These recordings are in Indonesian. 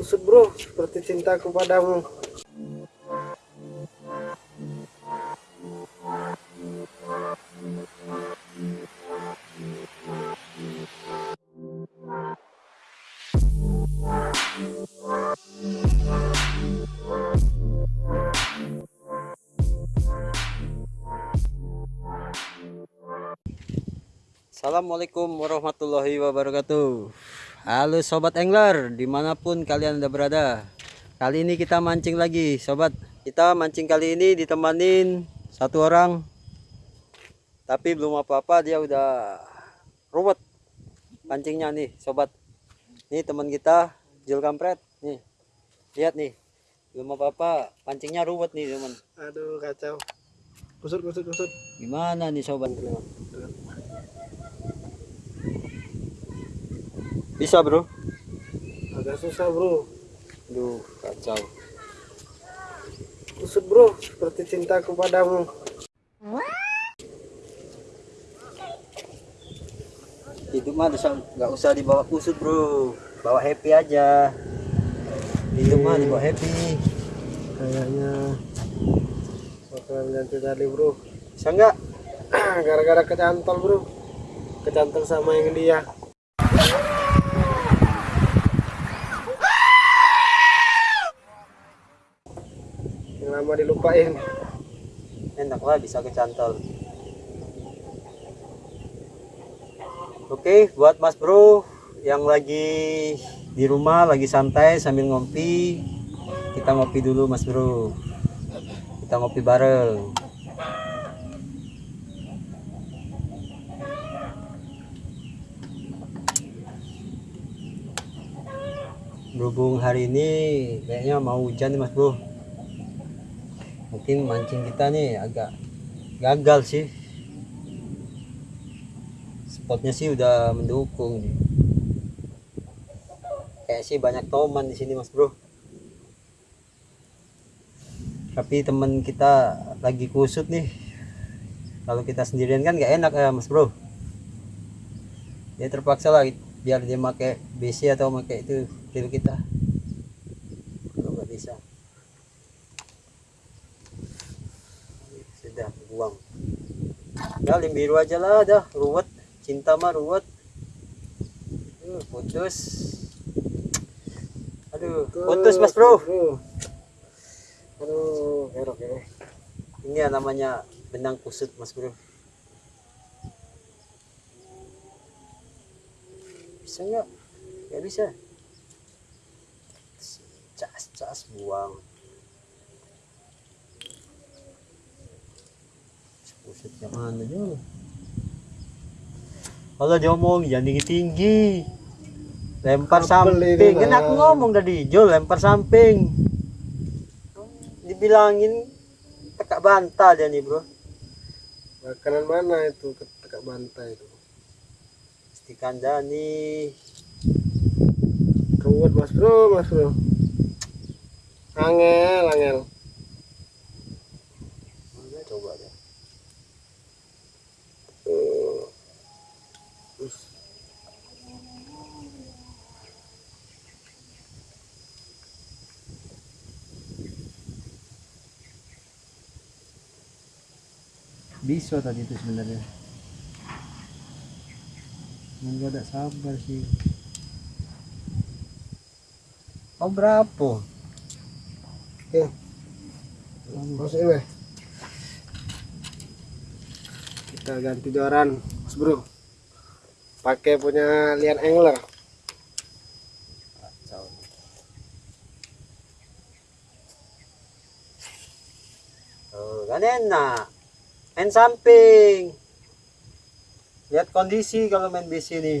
Kusut bro, seperti cintaku padamu. Assalamualaikum warahmatullahi wabarakatuh Halo sobat angler di mana pun kalian anda berada. Kali ini kita mancing lagi sobat. Kita mancing kali ini ditemanin satu orang. Tapi belum apa-apa dia udah ruwet Pancingnya nih sobat. Ini teman kita Jul Kampret Nih. Lihat nih Belum apa-apa pancingnya ruwet nih teman. Aduh kacau. Kusut kusut kusut. Gimana nih sobat Bisa bro Agak susah bro. Duh kacau Kusut bro, seperti cintaku padamu. Hidup mah nggak usah dibawa kusut bro Bawa happy aja Hidup mah dibawa happy Kayaknya bakalan ganti tali bro. Bisa nggak? Gara-gara kecantol bro. Kecantol sama yang dia. Yang lama dilupain. Enak lah bisa kecantol Oke buat mas bro Yang lagi di rumah lagi santai sambil ngopi Kita ngopi dulu mas bro. Kita ngopi bareng. Berhubung hari ini kayaknya mau hujan nih mas bro mungkin mancing kita nih agak gagal sih. Spotnya sih udah mendukung nih. Kayak sih banyak toman di sini mas bro. Tapi teman kita lagi kusut nih. Kalau kita sendirian kan nggak enak ya mas bro. Dia terpaksa lah biar dia pakai BC atau pakai itu kita kalau nggak bisa sudah buang lim biru aja lah dah. Ruwet. Cinta mah ruwet. Aduh, putus. Aduh putus mas bro. Aduh, kerok ya. ini ya namanya benang kusut mas bro. Bisa nggak? Nggak bisa. Cas cas buang kusutnya mana juga kalau diomong jangan tinggi tinggi lempar samping kan aku ngomong tadi Jol lempar samping dibilangin tekak bantal dia nih bro Makanan mana itu ketekak bantai itu? Mesti kandani Ruwet mas bro, mas bro. Angel, angel. Bisa tadi itu sebenarnya Cuman gak ada sabar sih Oh berapa? Oke, masuk ini. Kita ganti joran, mas bro. Pakai punya Lian Angler. Oh. Main samping. Lihat kondisi kalau main di sini.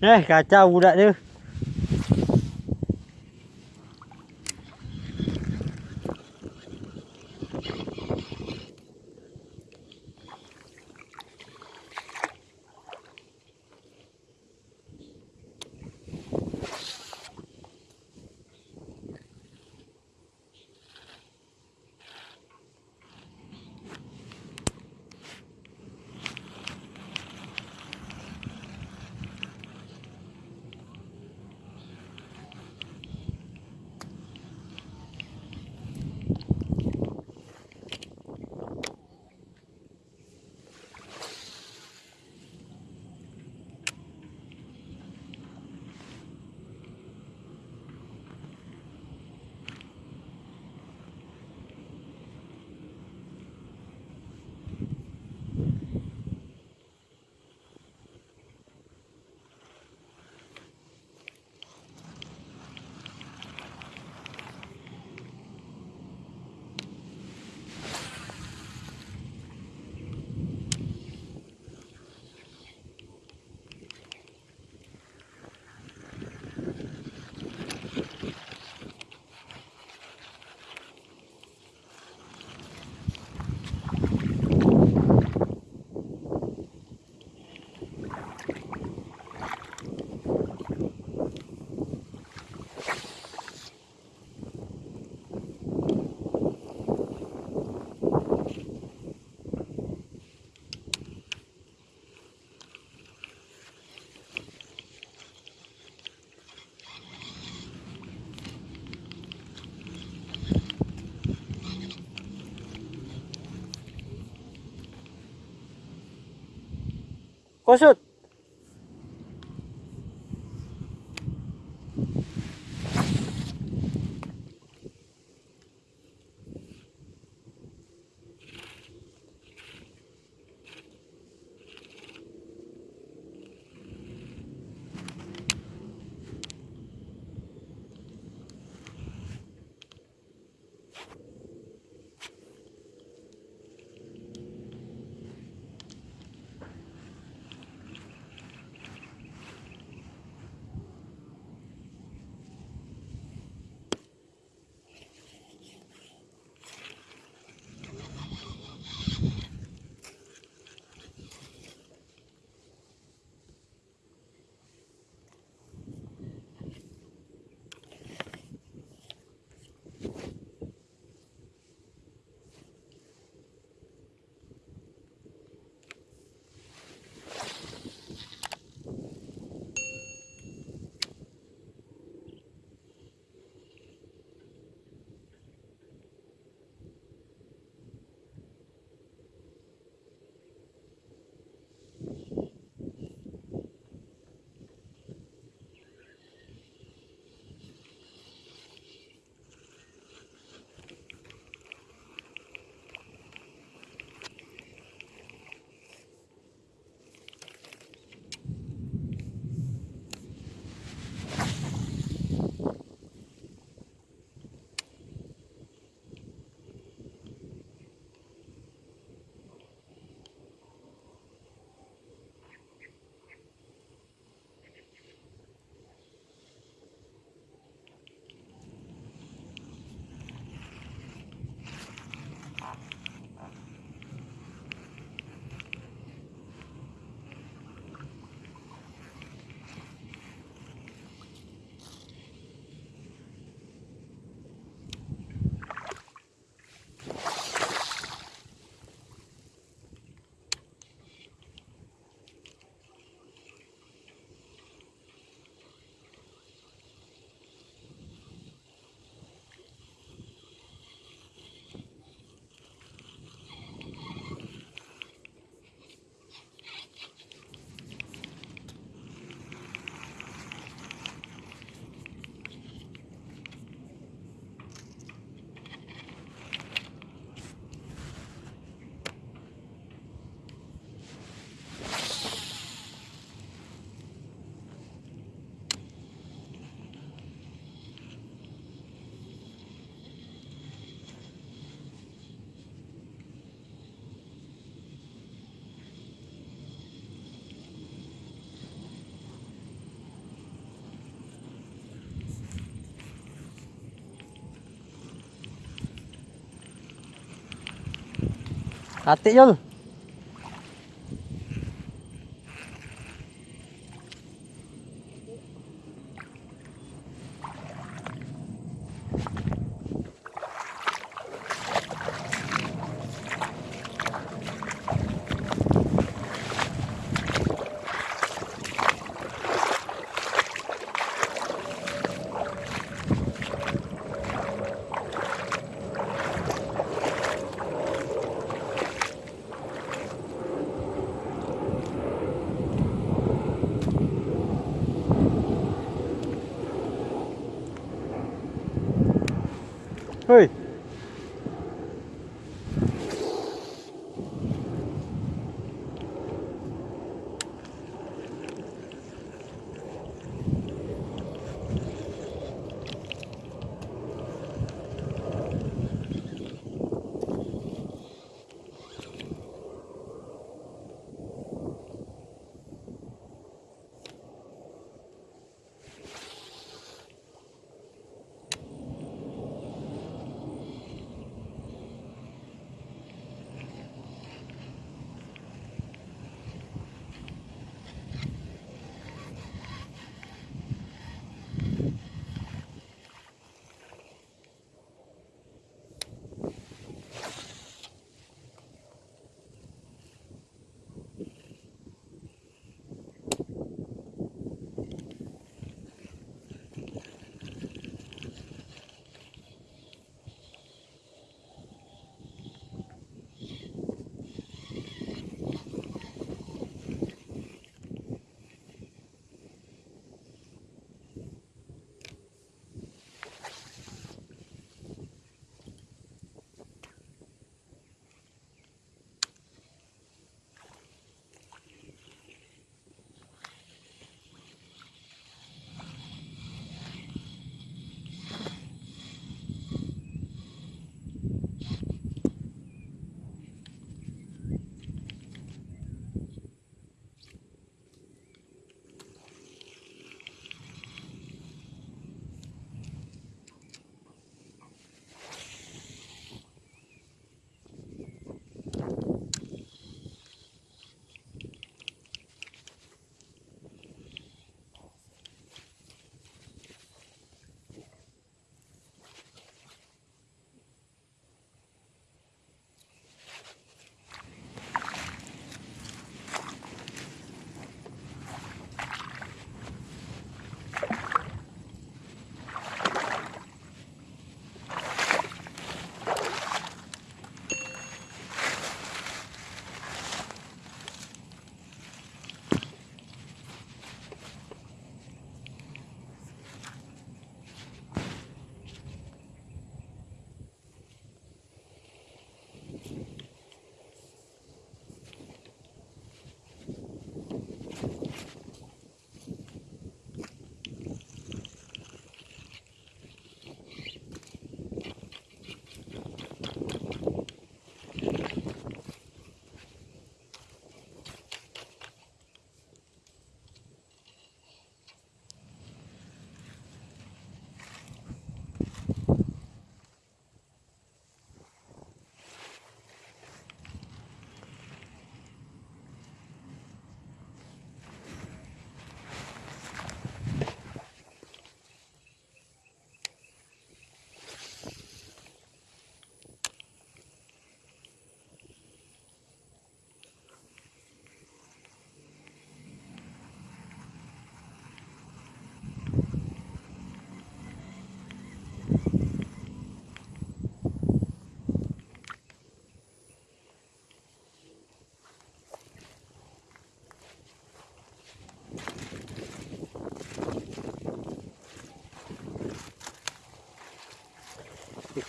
Eh kacau budak tu. Kusut. Ate yun. は。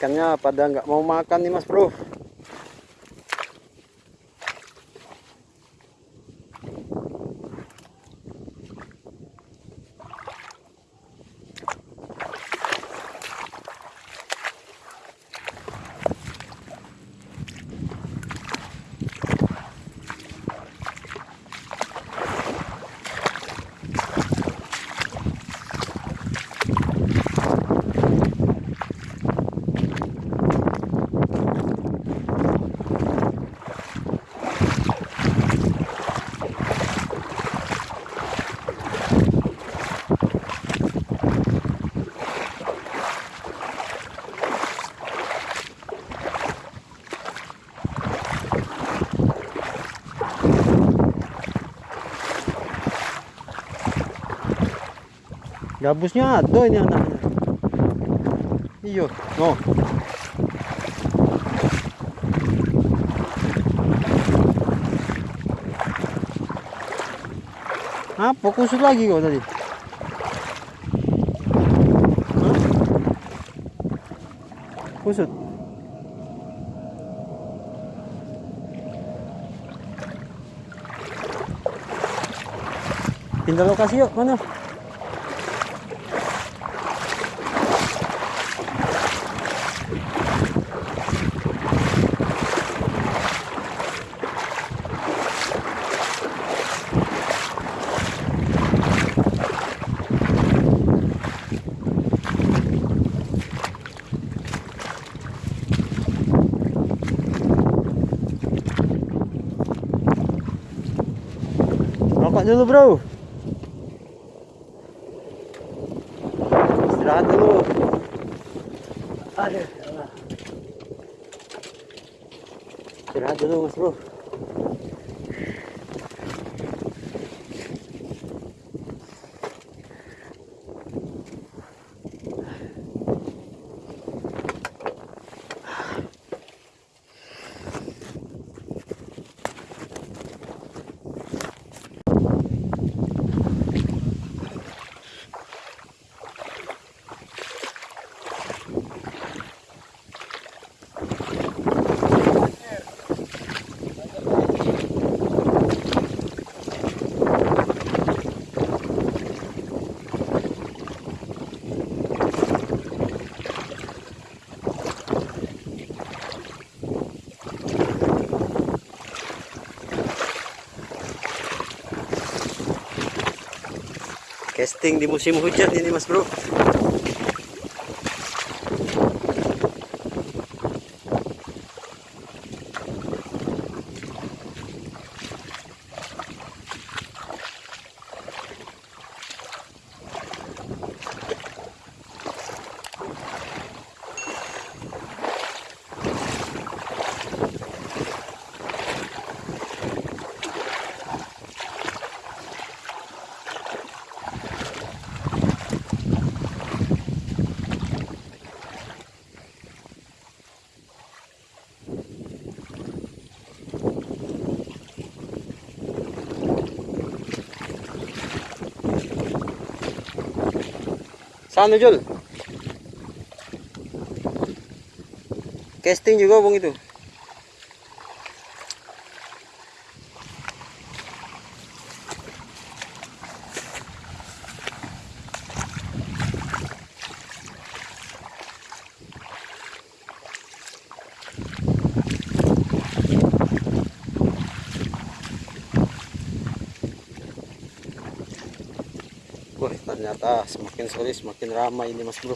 Ikannya pada nggak mau makan nih mas bro. Gabusnya ada ini anaknya. Iyo, no. Apa kusut lagi kok tadi? Kusut. Pindah lokasi yuk, mana? Dulu bro. Istirahat dulu Aduh. Istirahat dulu bro Casting di musim hujan ini mas bro Sana Jul. Casting juga bung itu ternyata semakin sore semakin ramai ini mas bro